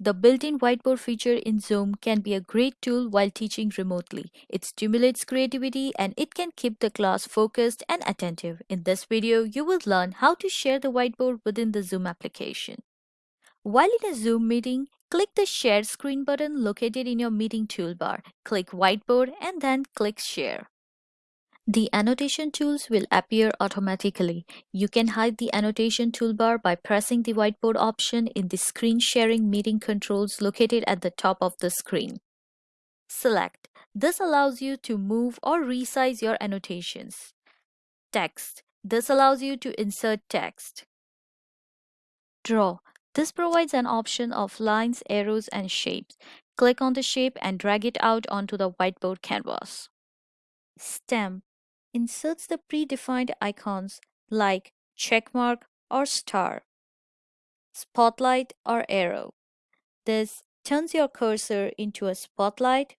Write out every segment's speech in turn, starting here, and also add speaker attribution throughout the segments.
Speaker 1: The built-in whiteboard feature in Zoom can be a great tool while teaching remotely. It stimulates creativity and it can keep the class focused and attentive. In this video, you will learn how to share the whiteboard within the Zoom application. While in a Zoom meeting, click the Share Screen button located in your meeting toolbar. Click Whiteboard and then click Share. The annotation tools will appear automatically. You can hide the annotation toolbar by pressing the whiteboard option in the screen sharing meeting controls located at the top of the screen. Select. This allows you to move or resize your annotations. Text. This allows you to insert text. Draw. This provides an option of lines, arrows, and shapes. Click on the shape and drag it out onto the whiteboard canvas. Stamp inserts the predefined icons like checkmark or star, spotlight or arrow. This turns your cursor into a spotlight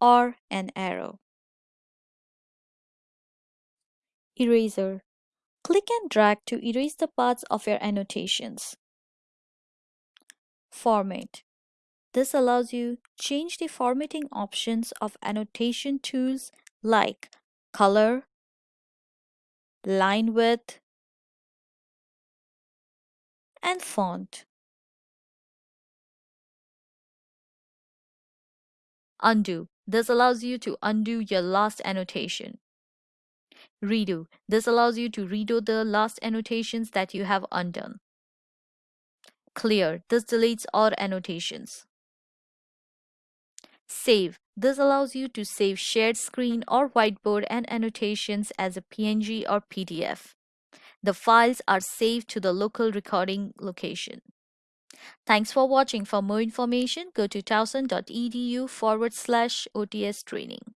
Speaker 1: or an arrow. Eraser. Click and drag to erase the parts of your annotations. Format. This allows you change the formatting options of annotation tools like color, line width, and font. Undo. This allows you to undo your last annotation. Redo. This allows you to redo the last annotations that you have undone. Clear. This deletes all annotations. Save. This allows you to save shared screen or whiteboard and annotations as a PNG or PDF. The files are saved to the local recording location. Thanks for watching. For more information, go to towson.edu forward slash OTS training.